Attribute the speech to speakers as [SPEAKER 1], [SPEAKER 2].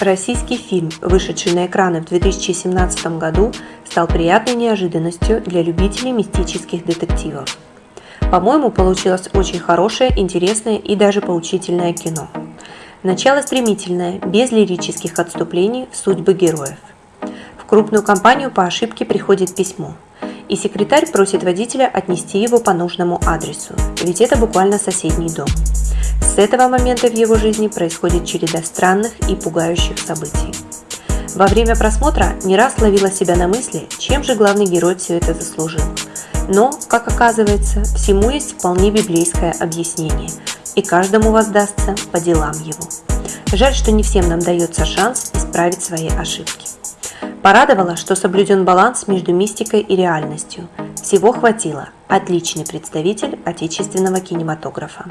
[SPEAKER 1] Российский фильм, вышедший на экраны в 2017 году, стал приятной неожиданностью для любителей мистических детективов. По-моему, получилось очень хорошее, интересное и даже поучительное кино. Начало стремительное, без лирических отступлений в судьбы героев. В крупную компанию по ошибке приходит письмо, и секретарь просит водителя отнести его по нужному адресу, ведь это буквально соседний дом. С этого момента в его жизни происходит череда странных и пугающих событий. Во время просмотра не раз ловила себя на мысли, чем же главный герой все это заслужил. Но, как оказывается, всему есть вполне библейское объяснение, и каждому воздастся по делам его. Жаль, что не всем нам дается шанс исправить свои ошибки. Порадовало, что соблюден баланс между мистикой и реальностью. Всего хватило. Отличный представитель отечественного кинематографа.